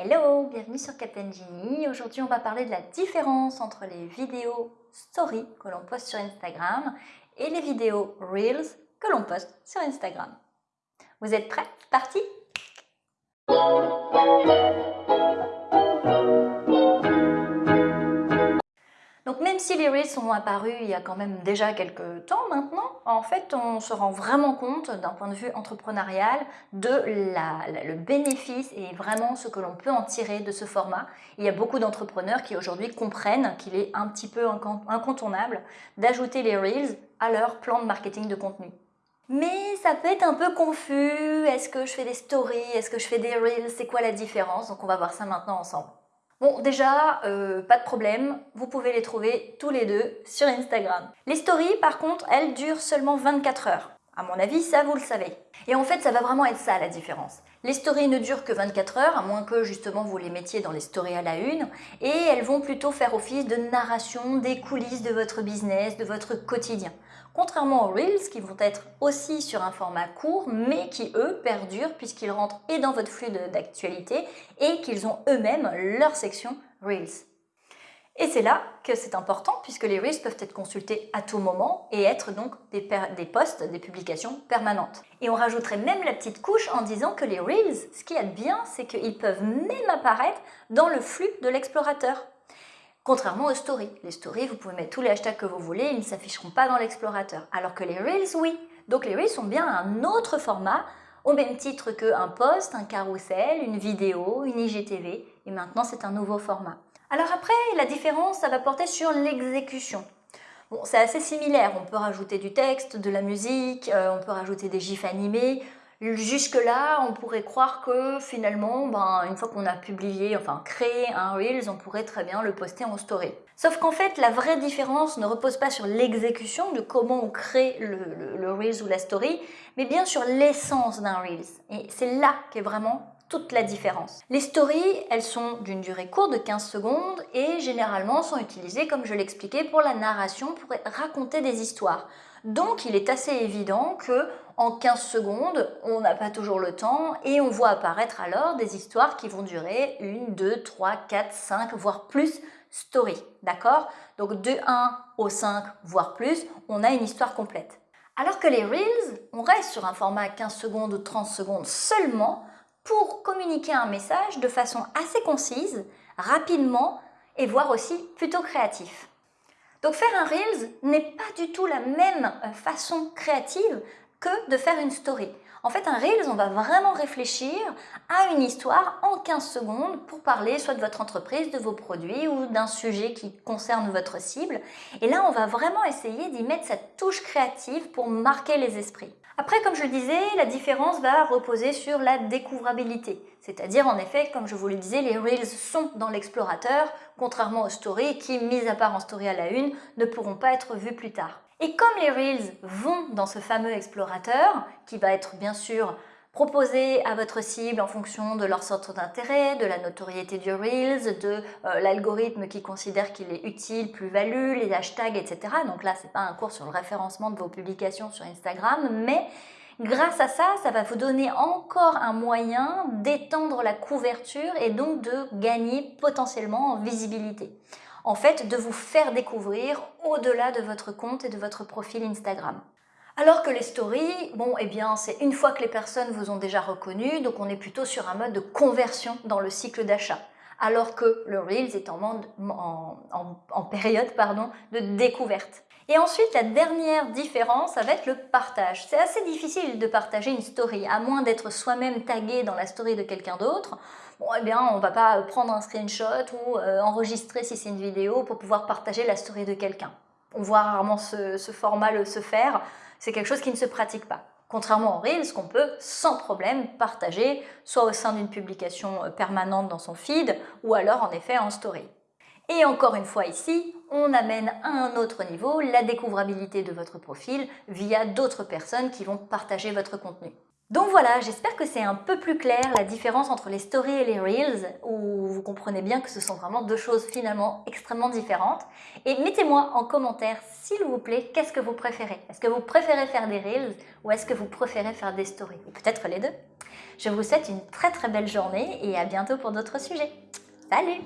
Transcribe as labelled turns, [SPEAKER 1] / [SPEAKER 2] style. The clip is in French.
[SPEAKER 1] Hello, bienvenue sur Captain Genie. Aujourd'hui, on va parler de la différence entre les vidéos story que l'on poste sur Instagram et les vidéos Reels que l'on poste sur Instagram. Vous êtes prêts? Parti? Même si les Reels sont apparus il y a quand même déjà quelques temps maintenant, en fait on se rend vraiment compte d'un point de vue entrepreneurial de le bénéfice et vraiment ce que l'on peut en tirer de ce format. Il y a beaucoup d'entrepreneurs qui aujourd'hui comprennent qu'il est un petit peu incontournable d'ajouter les Reels à leur plan de marketing de contenu. Mais ça peut être un peu confus, est-ce que je fais des stories, est-ce que je fais des Reels, c'est quoi la différence? Donc on va voir ça maintenant ensemble. Bon, déjà, euh, pas de problème, vous pouvez les trouver tous les deux sur Instagram. Les stories, par contre, elles durent seulement 24 heures. À mon avis, ça, vous le savez. Et en fait, ça va vraiment être ça, la différence. Les stories ne durent que 24 heures, à moins que, justement, vous les mettiez dans les stories à la une, et elles vont plutôt faire office de narration des coulisses de votre business, de votre quotidien. Contrairement aux Reels, qui vont être aussi sur un format court, mais qui, eux, perdurent puisqu'ils rentrent et dans votre flux d'actualité et qu'ils ont eux-mêmes leur section Reels. Et c'est là que c'est important puisque les Reels peuvent être consultés à tout moment et être donc des, des posts, des publications permanentes. Et on rajouterait même la petite couche en disant que les Reels, ce qui est bien, c'est qu'ils peuvent même apparaître dans le flux de l'explorateur. Contrairement aux stories. Les stories, vous pouvez mettre tous les hashtags que vous voulez, ils ne s'afficheront pas dans l'explorateur. Alors que les Reels, oui. Donc les Reels sont bien un autre format, au même titre qu'un post, un carrousel, une vidéo, une IGTV. Et maintenant, c'est un nouveau format. Alors après, la différence, ça va porter sur l'exécution. Bon, c'est assez similaire, on peut rajouter du texte, de la musique, euh, on peut rajouter des gifs animés, Jusque-là, on pourrait croire que finalement, ben, une fois qu'on a publié, enfin créé un Reels, on pourrait très bien le poster en story. Sauf qu'en fait, la vraie différence ne repose pas sur l'exécution de comment on crée le, Reels ou la story, mais bien sur l'essence d'un Reels. Et c'est là qu'est vraiment toute la différence. Les stories, elles sont d'une durée courte de 15 secondes et généralement sont utilisées, comme je l'expliquais, pour la narration, pour raconter des histoires. Donc il est assez évident que en 15 secondes, on n'a pas toujours le temps et on voit apparaître alors des histoires qui vont durer 1, 2, 3, 4, 5, voire plus story. D'accord? Donc de 1 au 5, voire plus, on a une histoire complète. Alors que les Reels, on reste sur un format 15 secondes ou 30 secondes seulement pour communiquer un message de façon assez concise, rapidement et voire aussi plutôt créatif. Donc faire un Reels n'est pas du tout la même euh, façon créative que de faire une story. En fait, un Reels, on va vraiment réfléchir à une histoire en 15 secondes pour parler soit de votre entreprise, de vos produits ou d'un sujet qui concerne votre cible. Et là, on va vraiment essayer d'y mettre cette touche créative pour marquer les esprits. Après, comme je le disais, la différence va reposer sur la découvrabilité. C'est-à-dire, en effet, comme je vous le disais, les Reels sont dans l'explorateur, contrairement aux Stories qui, mis à part en Story à la une, ne pourront pas être vus plus tard. Et comme les Reels vont dans ce fameux explorateur, qui va être bien sûr proposé à votre cible en fonction de leur centre d'intérêt, de la notoriété du Reels, de euh, l'algorithme qui considère qu'il est utile, plus-value, les hashtags, etc. Donc là, ce n'est pas un cours sur le référencement de vos publications sur Instagram, mais grâce à ça, ça va vous donner encore un moyen d'étendre la couverture et donc de gagner potentiellement en visibilité en fait de vous faire découvrir au-delà de votre compte et de votre profil Instagram. Alors que les stories, bon, eh bien, c'est une fois que les personnes vous ont déjà reconnu, donc on est plutôt sur un mode de conversion dans le cycle d'achat. Alors que le Reels est en, période de découverte. Et ensuite, la dernière différence, ça va être le partage. C'est assez difficile de partager une story, à moins d'être soi-même tagué dans la story de quelqu'un d'autre bon, eh bien, on va pas prendre un screenshot ou euh, enregistrer si c'est une vidéo pour pouvoir partager la story de quelqu'un. On voit rarement ce, format se faire, c'est quelque chose qui ne se pratique pas. Contrairement au Reels, qu'on peut sans problème partager, soit au sein d'une publication euh, permanente dans son feed, ou alors en effet en story. Et encore une fois ici, on amène à un autre niveau la découvrabilité de votre profil via d'autres personnes qui vont partager votre contenu. Donc voilà, j'espère que c'est un peu plus clair la différence entre les stories et les reels, où vous comprenez bien que ce sont vraiment deux choses finalement extrêmement différentes. Et mettez-moi en commentaire, s'il vous plaît, qu'est-ce que vous préférez? Est-ce que vous préférez faire des reels ou est-ce que vous préférez faire des stories? Ou peut-être les deux. Je vous souhaite une très très belle journée et à bientôt pour d'autres sujets. Salut